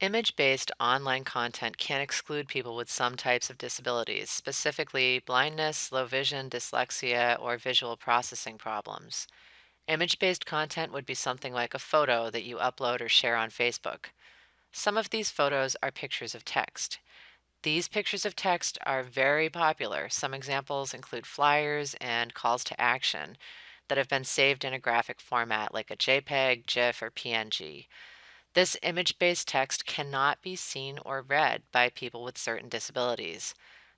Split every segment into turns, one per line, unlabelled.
Image-based online content can exclude people with some types of disabilities, specifically blindness, low vision, dyslexia, or visual processing problems. Image-based content would be something like a photo that you upload or share on Facebook. Some of these photos are pictures of text. These pictures of text are very popular. Some examples include flyers and calls to action that have been saved in a graphic format like a JPEG, GIF, or PNG. This image-based text cannot be seen or read by people with certain disabilities.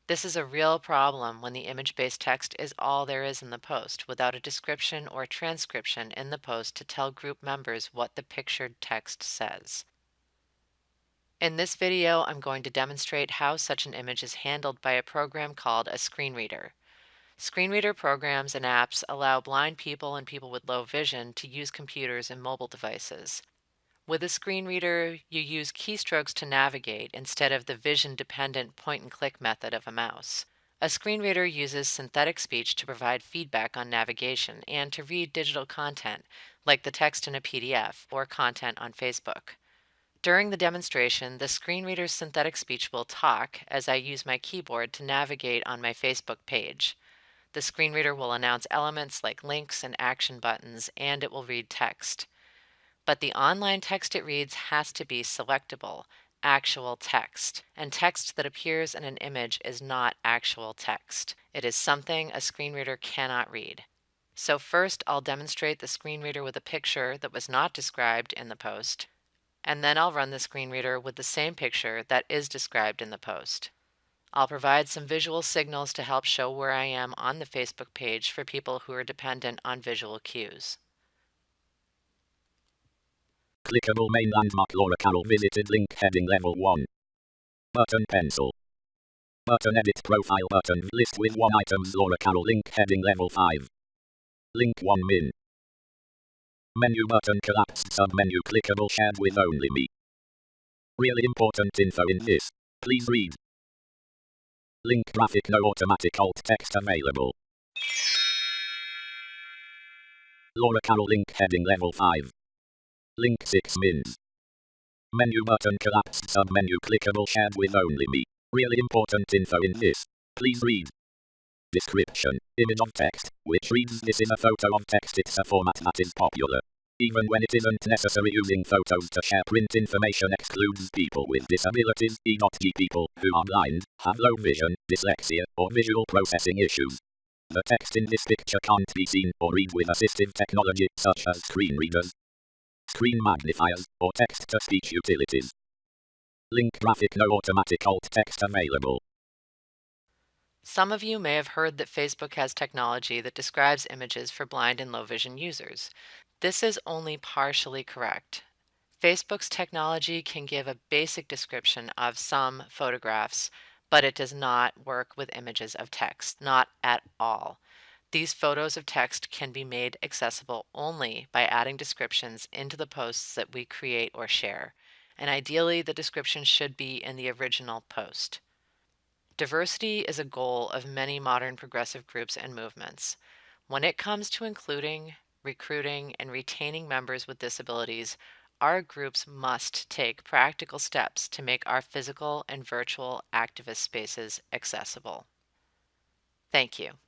This is a real problem when the image-based text is all there is in the post, without a description or transcription in the post to tell group members what the pictured text says. In this video, I'm going to demonstrate how such an image is handled by a program called a screen reader. Screen reader programs and apps allow blind people and people with low vision to use computers and mobile devices. With a screen reader, you use keystrokes to navigate instead of the vision-dependent point-and-click method of a mouse. A screen reader uses synthetic speech to provide feedback on navigation and to read digital content, like the text in a PDF or content on Facebook. During the demonstration, the screen reader's synthetic speech will talk as I use my keyboard to navigate on my Facebook page. The screen reader will announce elements like links and action buttons, and it will read text. But the online text it reads has to be selectable, actual text, and text that appears in an image is not actual text. It is something a screen reader cannot read. So first I'll demonstrate the screen reader with a picture that was not described in the post, and then I'll run the screen reader with the same picture that is described in the post. I'll provide some visual signals to help show where I am on the Facebook page for people who are dependent on visual cues.
Clickable main landmark Laura Carroll visited link heading level 1. Button pencil. Button edit profile button list with 1 items Laura Carroll link heading level 5. Link 1 min. Menu button collapsed submenu clickable shared with only me. Really important info in this. Please read. Link graphic no automatic alt text available. Laura Carroll link heading level 5. Link 6 mins. Menu button collapsed submenu clickable shared with only me. Really important info in this. Please read. Description. Image of text, which reads this is a photo of text. It's a format that is popular. Even when it isn't necessary using photos to share print information excludes people with disabilities, e.g. people who are blind, have low vision, dyslexia, or visual processing issues. The text in this picture can't be seen or read with assistive technology such as screen readers, screen magnifiers, or text-to-speech utilities. Link graphic no automatic alt text available.
Some of you may have heard that Facebook has technology that describes images for blind and low vision users. This is only partially correct. Facebook's technology can give a basic description of some photographs, but it does not work with images of text, not at all. These photos of text can be made accessible only by adding descriptions into the posts that we create or share, and ideally the description should be in the original post. Diversity is a goal of many modern progressive groups and movements. When it comes to including, recruiting, and retaining members with disabilities, our groups must take practical steps to make our physical and virtual activist spaces accessible. Thank you.